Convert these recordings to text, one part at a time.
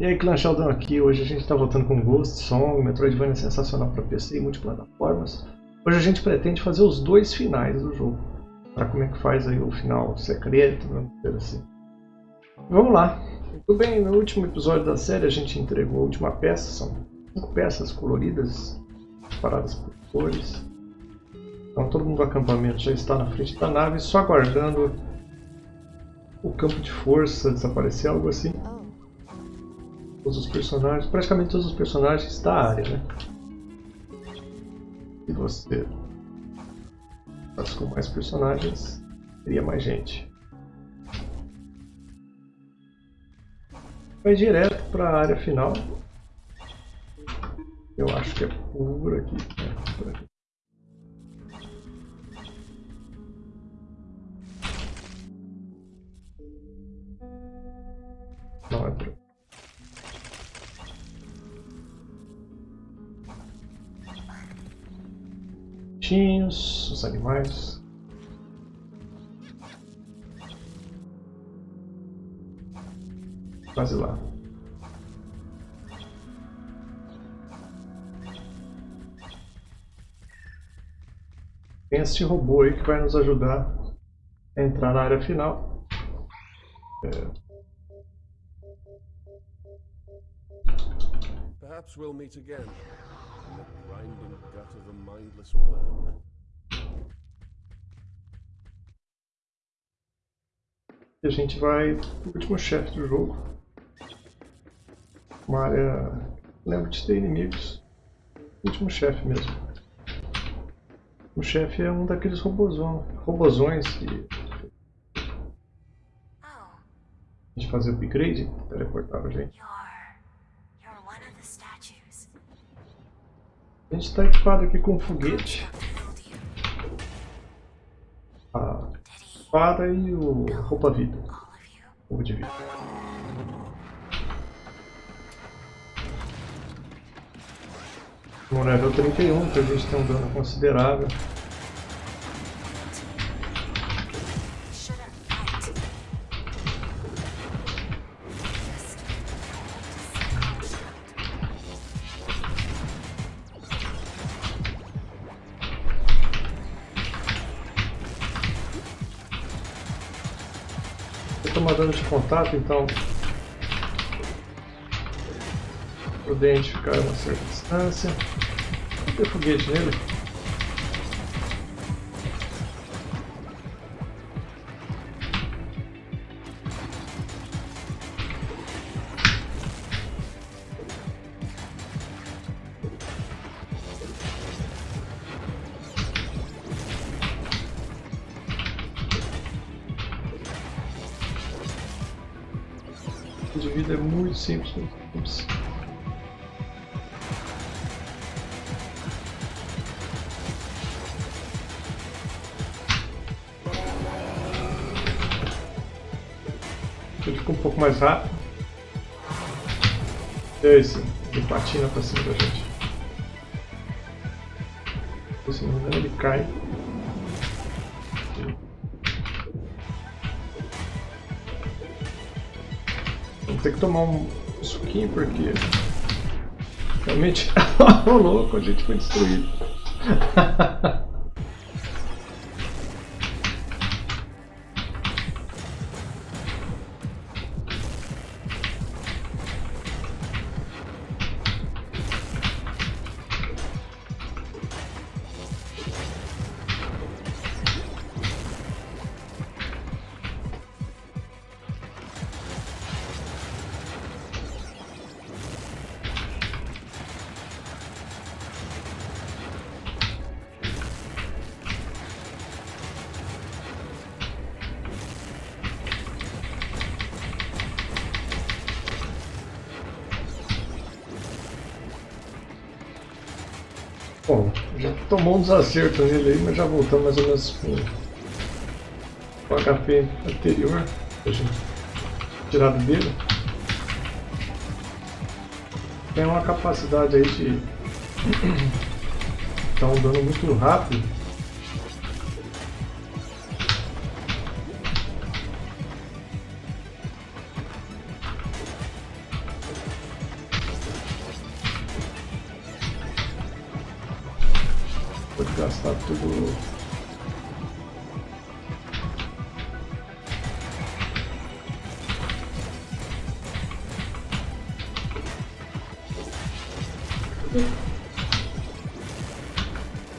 E aí, Clã Sheldon aqui. Hoje a gente está voltando com Ghost Song, Metroidvania sensacional para PC e multiplataformas. Hoje a gente pretende fazer os dois finais do jogo. Para como é que faz aí o final secreto, dizer assim. Vamos lá. Muito bem, no último episódio da série a gente entregou a última peça. São cinco peças coloridas, separadas por cores. Então todo mundo do acampamento já está na frente da nave, só aguardando o campo de força desaparecer, algo assim todos os personagens, praticamente todos os personagens da área, né? E você mas com mais personagens, teria mais gente. Vai direto para a área final. Eu acho que é por aqui. Né? Por aqui. Bichinhos, os animais. Quase lá. Tem este robô aí que vai nos ajudar a entrar na área final. É. Perhaps we'll meet again gut of a mindless worm. E a gente vai pro último chefe do jogo. Uma área... Lembro de ter inimigos. último chefe mesmo. O chefe é um daqueles robozão, robozões que... A gente fazer o upgrade, teleportar a gente. A gente está equipado aqui com foguete. A espada e o roupa-vida. Roupa de vida. No level 31, que a gente tem um dano considerável. Dano de contato, então prudente ficar a uma certa distância. Vou ter foguete nele. Ups. Ele fica um pouco mais rápido. É esse, ele patina pra cima da gente. Se não ele cai. ter que tomar um suquinho porque realmente o louco, a gente foi destruído. um desacerto nele aí, mas já voltamos mais ou menos com o HP anterior, tirado dele. Tem uma capacidade aí de dar um dano muito rápido. Tudo.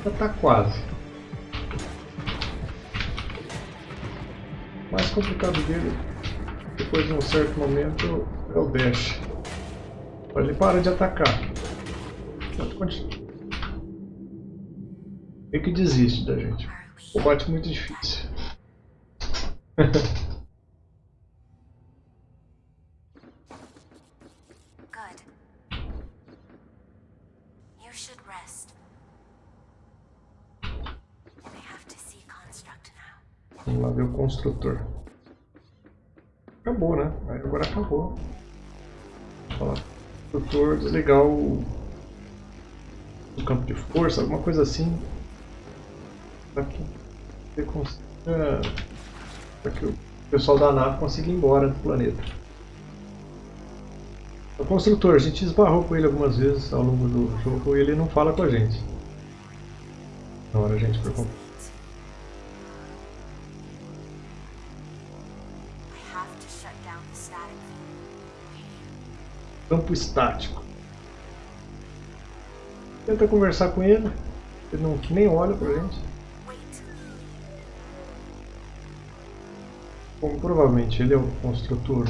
Já tá quase. O mais complicado dele, depois de um certo momento, é o dash. Ele para de atacar. Meio que desiste da gente. Combate muito difícil. Vamos lá ver o construtor. Acabou, né? Agora acabou. Vou falar. Construtor, o, o campo de força, alguma coisa assim. Para que você consiga. Para que o pessoal da nave consiga ir embora do planeta. O construtor, a gente esbarrou com ele algumas vezes ao longo do jogo e ele não fala com a gente. Na hora a gente for comprar. campo estático. Tenta conversar com ele, ele não, nem olha pra gente. Como provavelmente ele é o construtor,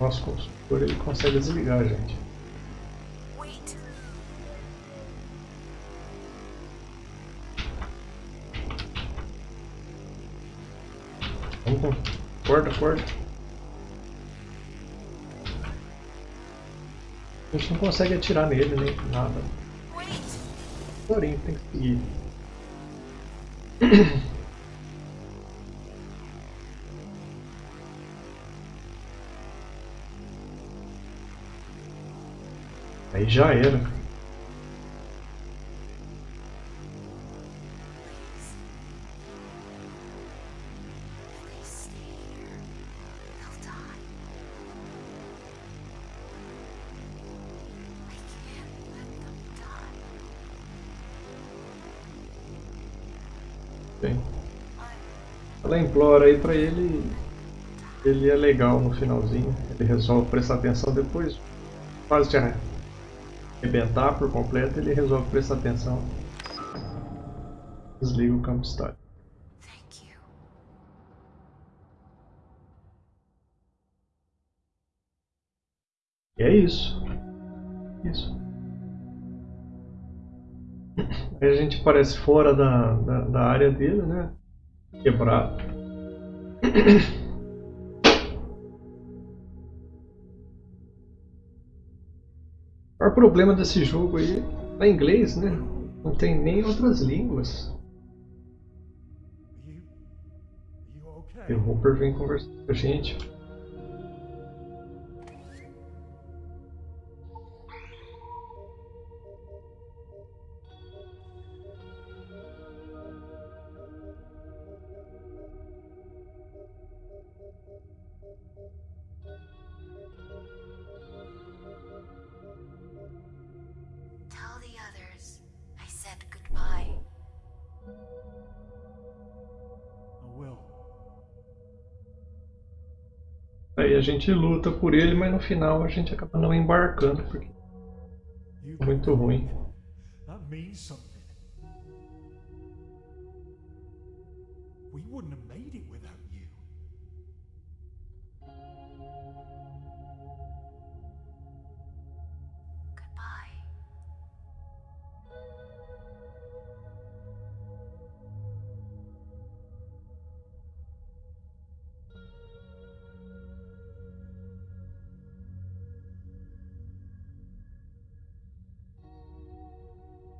nosso construtor, ele consegue desligar a gente. Vamos, corta, corta. A gente não consegue atirar nele nem nada. Porém, tem que seguir. Aí já era. Ela implora aí pra ele. Ele é legal no finalzinho. Ele resolve prestar atenção depois. Quase de arrebentar por completo, ele resolve prestar atenção. Desliga o campo estático. E é isso. Isso. Aí a gente parece fora da, da, da área dele, né? Quebrado. O maior problema desse jogo aí é inglês, né? Não tem nem outras línguas. E o Hopper vem conversar com a gente. A gente luta por ele, mas no final a gente acaba não embarcando porque é muito ruim. We wouldn't have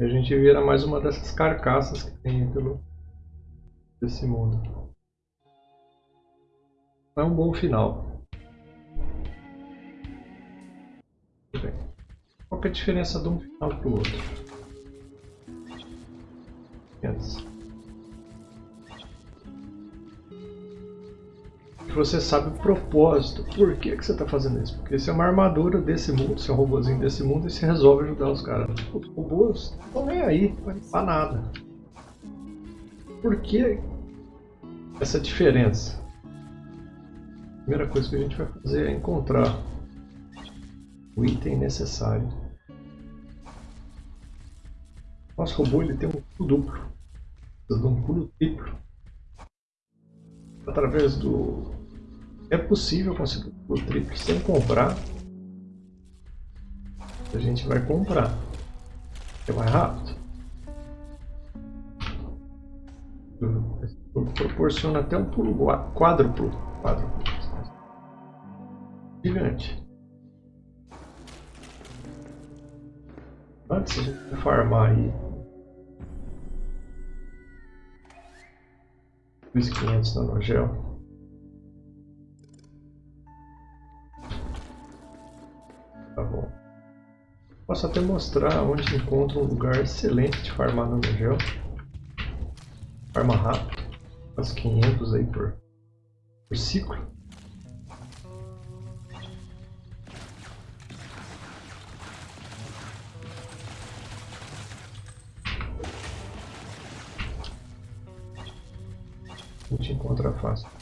E a gente vira mais uma dessas carcaças que tem pelo desse mundo. É um bom final. Bem, qual é a diferença de um final para o outro? Você sabe o propósito. Por que, que você está fazendo isso? Porque se é uma armadura desse mundo, se é um robôzinho desse mundo, e se resolve ajudar os caras. Os robôs estão nem aí, vai nada. Por que essa diferença? A primeira coisa que a gente vai fazer é encontrar o item necessário. Nosso robô ele tem um pulo duplo, de um pulo triplo. Através do... É possível conseguir pulo triplo sem comprar. A gente vai comprar. É mais rápido. Proporciona até um pulo quádruplo. quádruplo. Gigante. Antes de farmar aí 2.500 nanogel. Tá bom. Posso até mostrar onde encontra um lugar excelente de farmar nanogel. Farma rápido. Faz 500 aí por, por ciclo. a gente encontra fácil.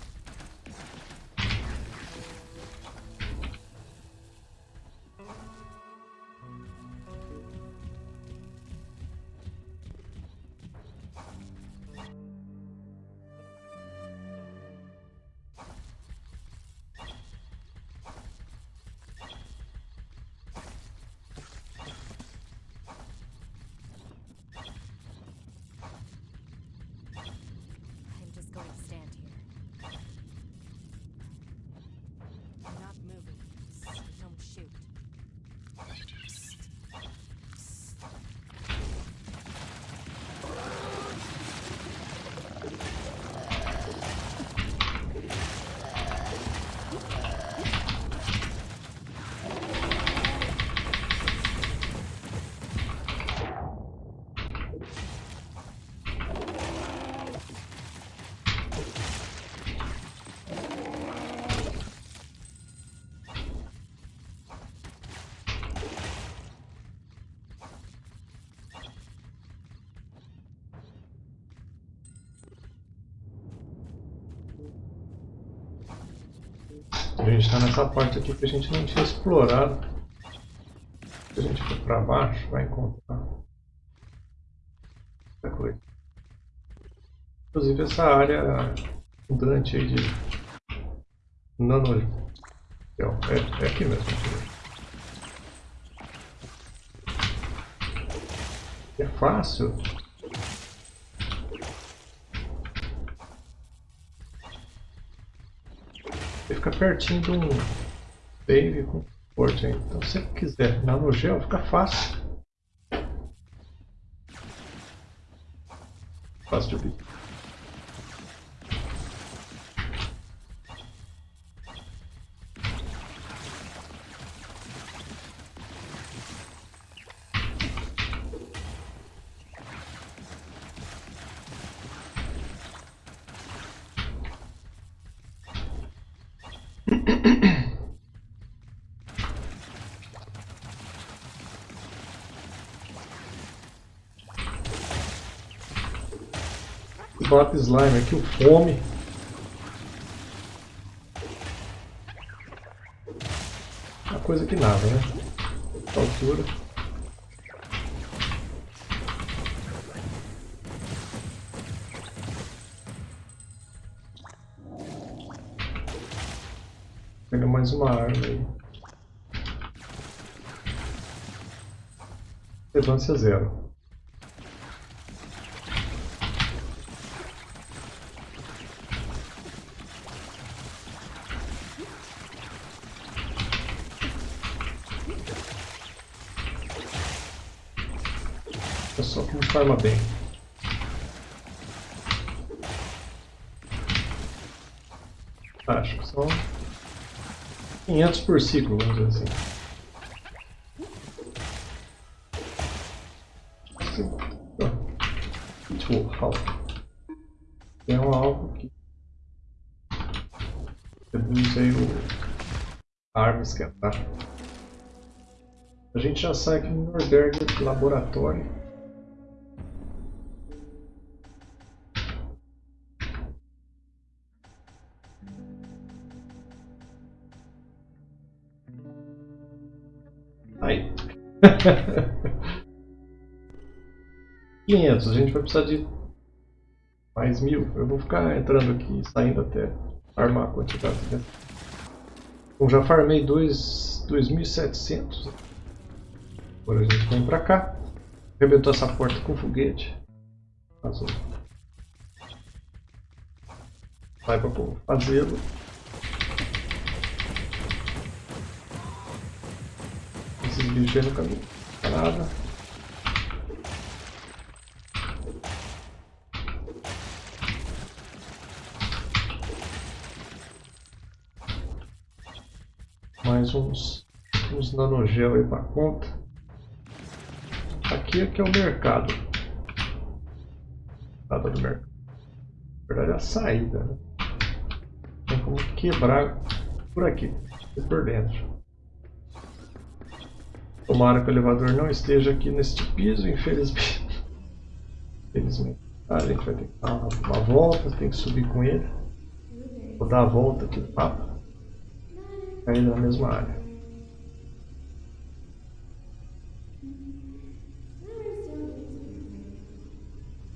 Gente está nessa parte aqui que a gente não tinha explorado. Se a gente for para baixo, vai encontrar muita coisa. Inclusive essa área mudante aí de nano... É, é aqui mesmo. É fácil. Fica pertinho de um com porte aí. Então se quiser nanogel, fica fácil. Fácil de ouvir. Top Slime aqui, o Fome. Uma coisa que nada, né? Essa altura. Pega mais uma árvore aí. Relevância zero. Forma bem. Acho que são 500 por ciclo, vamos dizer assim. Tipo, Tem um alvo aqui. Reduz aí o a arma esquentar. A gente já sai aqui no Norberg Laboratório. 500, a gente vai precisar de mais mil. Eu vou ficar entrando aqui e saindo até armar a quantidade. Né? Bom, já farmei 2.700. Agora a gente vem pra cá. Arrebentou essa porta com foguete. Vazou. Vai pra fazê-lo. Esses bichos aí no caminho. Nada. mais uns, uns nanogel aí para conta. Aqui é que é o mercado. Nada do mercado. Na verdade é a saída, né? Tem como quebrar por aqui, por dentro. Tomara que o elevador não esteja aqui neste piso, infelizmente. Infelizmente. Ah, a gente vai ter que dar uma, volta, tem que subir com ele. Vou dar a volta aqui no mapa ainda na mesma área.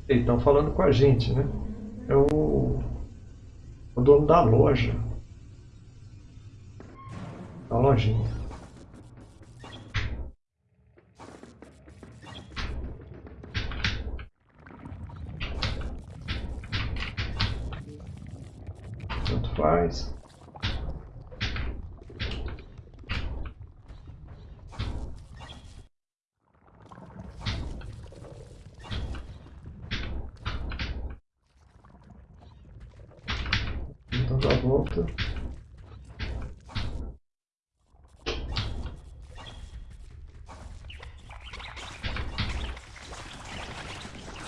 estão falando com a gente, né? É o, o dono da loja. Da lojinha. Tanto faz. volta.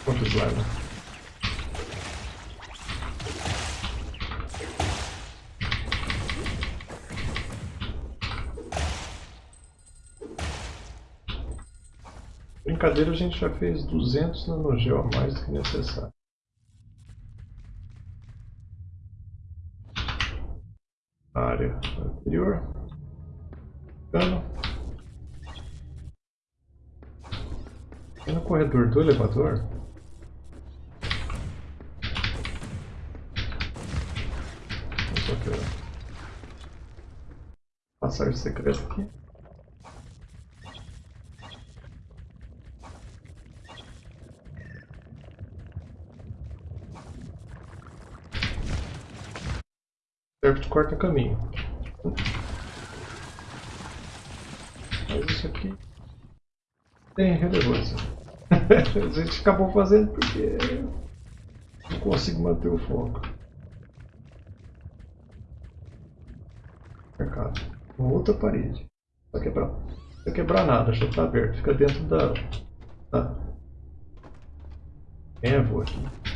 Quantos leva? Brincadeira, a gente já fez 200 nanogel a mais do que necessário. área anterior. Cano. E no corredor do elevador. Vamos só que passagem secreta aqui. Certo, corta caminho. Mas isso aqui tem relevância. a gente acabou fazendo porque não consigo manter o foco. Mercado. Outra parede. Não vai quebrar, não vai quebrar nada, já está aberto. Fica dentro da. da... É vou aqui?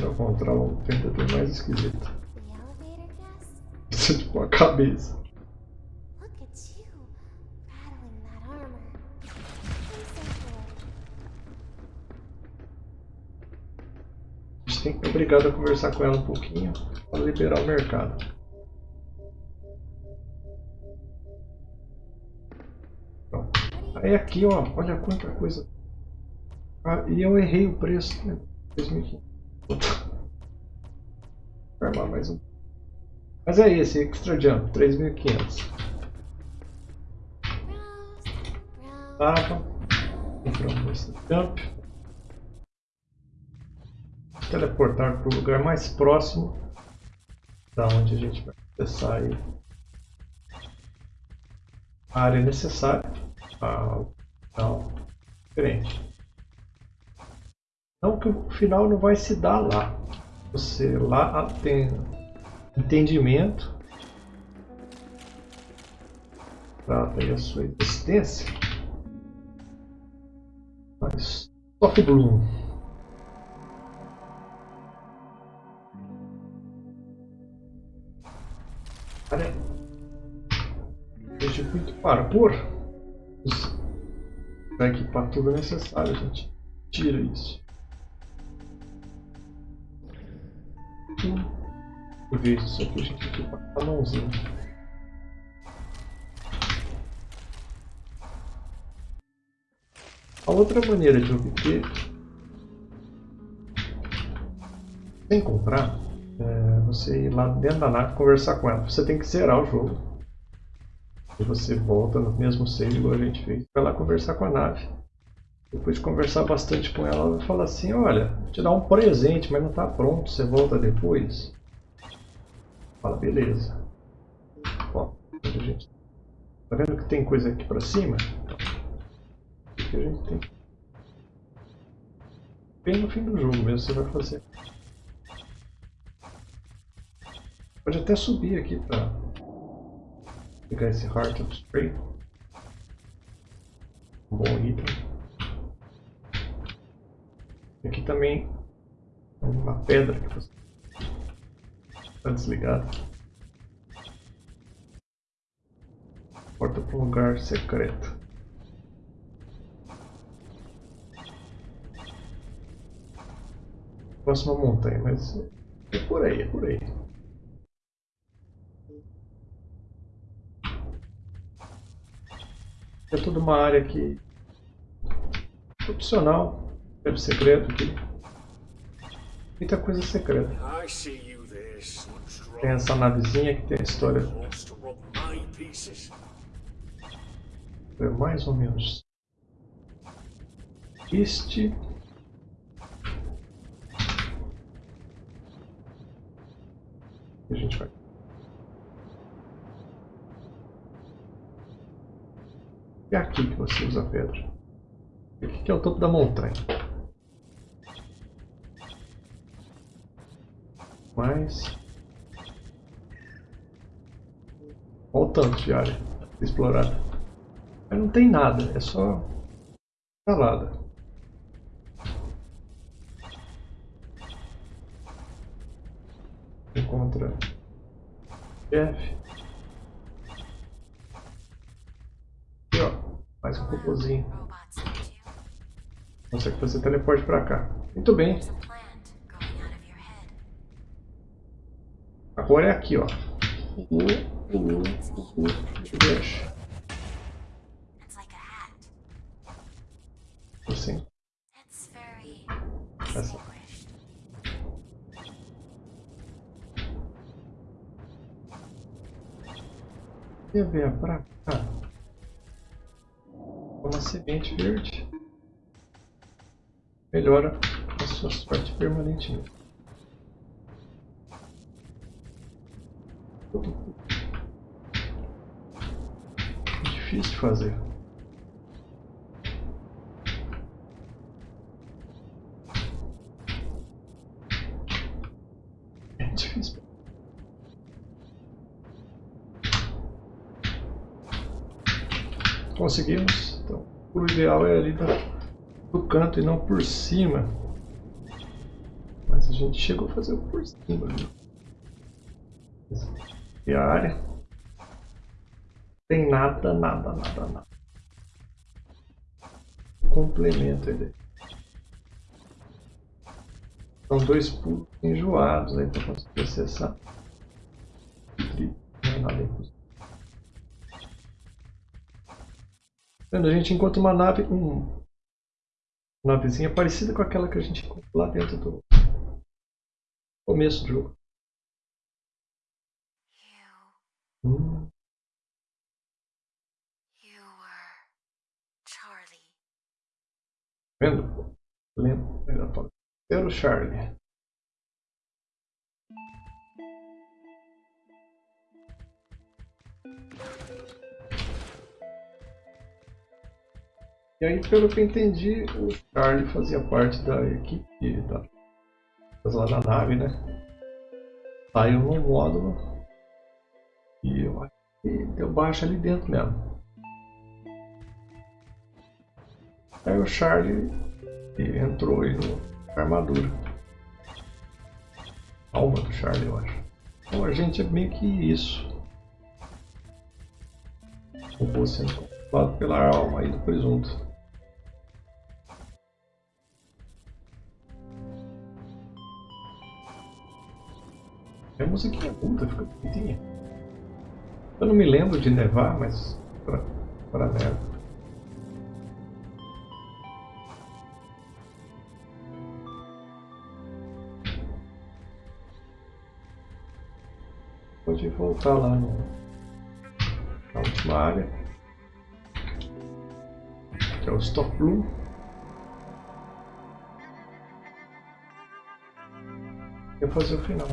Pra encontrar um vendedor mais esquisito. É tipo uma cabeça. A gente tem que obrigado a conversar com ela um pouquinho para liberar o mercado. Aí aqui, ó, olha quanta coisa. Ah, e eu errei o preço, né? 2015. Armar mais um. Mas é esse, Extra Jump, 3500. Tava. Compramos esse Jump. Teleportar para o lugar mais próximo da onde a gente vai acessar aí. A área necessária. Ah, não, diferente. Não que o final não vai se dar lá. Você lá tem entendimento, trata aí a sua existência. Mas Top Bloom. Olha. Circuito para por. Isso. Aqui para tá tudo necessário, gente. Tira isso. Em vez disso aqui, a gente a mãozinha. A outra maneira de obter sem comprar é você ir lá dentro da nave conversar com ela. Você tem que zerar o jogo. E você volta no mesmo save igual a gente fez. Vai lá conversar com a nave. Depois de conversar bastante com ela, ela vai falar assim, olha, vou te dar um presente, mas não está pronto, você volta depois. Fala, beleza. Ó, gente... Tá vendo que tem coisa aqui para cima? que a gente tem. Bem no fim do jogo mesmo você vai fazer. Pode até subir aqui para pegar esse Heart of Spray. Um bom item. Aqui também uma pedra que você está desligada. Porta para um lugar secreto. próxima montanha, mas é por aí, é por aí. É toda uma área aqui opcional, deve secreto aqui. Muita coisa secreta. Tem essa navezinha que tem a história. É mais ou menos este a gente vai. É aqui que você usa a pedra. Aqui que é o topo da montanha. Mas... Olha o tanto de área explorada. Mas não tem nada, é só salada. encontra Jeff. E ó, mais um cocôzinho. Consegue fazer teleporte pra cá. Muito bem. Agora é aqui, ó. O, Assim. Essa. você vier para cá, uma semente verde, melhora a sua sorte permanentemente. Difícil de fazer. É difícil. Conseguimos. Então, o ideal é ali do canto e não por cima. Mas a gente chegou a fazer por cima. Né? E a área. Tem nada, nada, nada, nada. Complemento ele. São dois pulos enjoados aí para conseguir acessar. Não é nada. Vendo? A gente encontra uma nave, um, uma navezinha parecida com aquela que a gente encontrou lá dentro do começo do jogo. Hum. Vendo? Lembra? Era o Charlie. E aí, pelo que eu entendi, o Charlie fazia parte da equipe da, lá da nave, né? Saiu no módulo e eu acho que deu baixa ali dentro mesmo. Aí o Charlie entrou aí no armadura. Alma do Charlie, eu acho. Então a gente é meio que isso. robô sendo controlado pela alma aí do presunto. A musiquinha muda, fica bonitinha. Eu não me lembro de nevar, mas para para neve. Pode voltar lá no, na última área, que é o Stop Bloom. E fazer o final.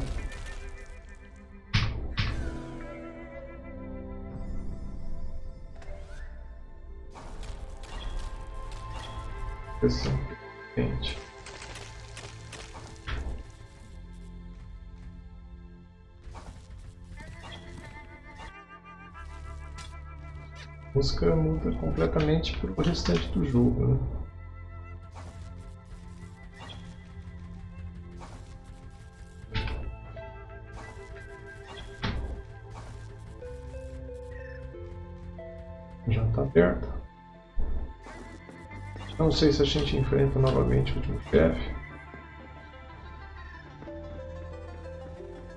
Questão quente. A música muda completamente para o restante do jogo. Né? Não sei se a gente enfrenta novamente o último chefe.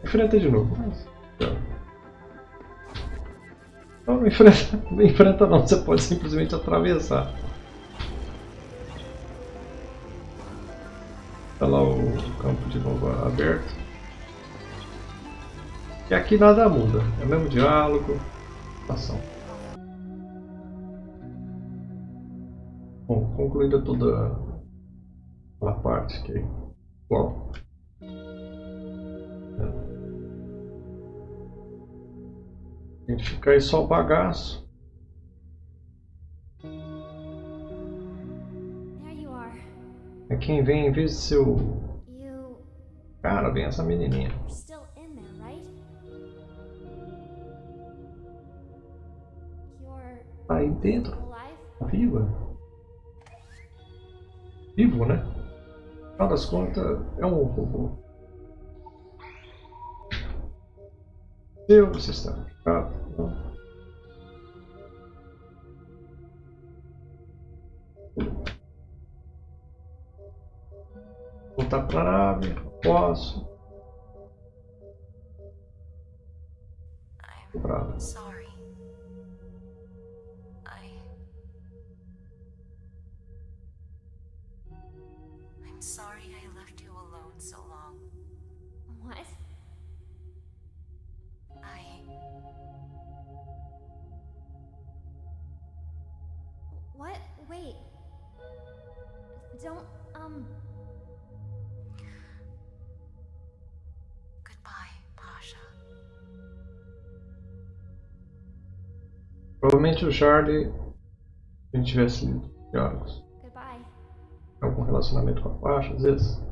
Enfrenta de novo. Não, não enfrenta, não enfrenta não, você pode simplesmente atravessar. Está lá o campo de novo aberto. E aqui nada muda, é o mesmo diálogo, ação. Bom, concluída toda a parte que é igual. A gente fica aí só o bagaço. É quem vem em vez de ser o... Cara, vem essa menininha. Tá aí dentro. Viva vivo, né? Afinal das contas, é um robô. Seu sistema. Ah, não. Voltar para a nave, posso. Bravo. Don't, Provavelmente o Charlie, se a gente tivesse lido diálogos. Algum relacionamento com a Pasha, às vezes.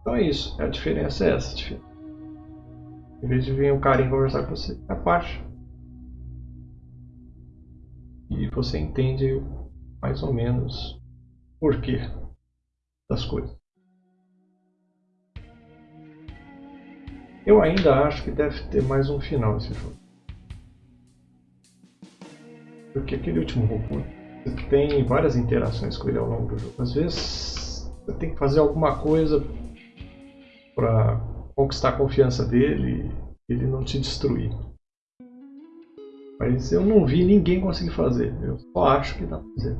Então é isso, a diferença é essa. Em vez de vir um carinha conversar com você, é parte. E você entende mais ou menos o porquê das coisas. Eu ainda acho que deve ter mais um final esse jogo. Porque aquele último robô tem várias interações com ele ao longo do jogo. Às vezes você tem que fazer alguma coisa para conquistar a confiança dele e ele não te destruir. Mas eu não vi ninguém conseguir fazer. Eu só acho que dá pra fazer.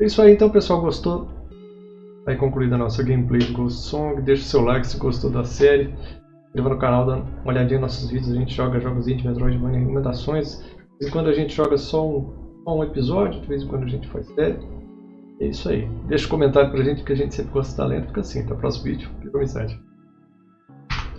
É isso aí então, pessoal. Gostou? Aí concluída a nossa gameplay de Ghost Song. Deixa o seu like se gostou da série. Inscreva no canal, dá uma olhadinha nos nossos vídeos. A gente joga jogos indie, Metroidvania, recomendações. De vez em quando a gente joga só um, só um episódio, de vez em quando a gente faz série. É isso aí. Deixa um comentário pra gente que a gente sempre gosta de talento. Fica assim, até o próximo vídeo. Fica com mensagem.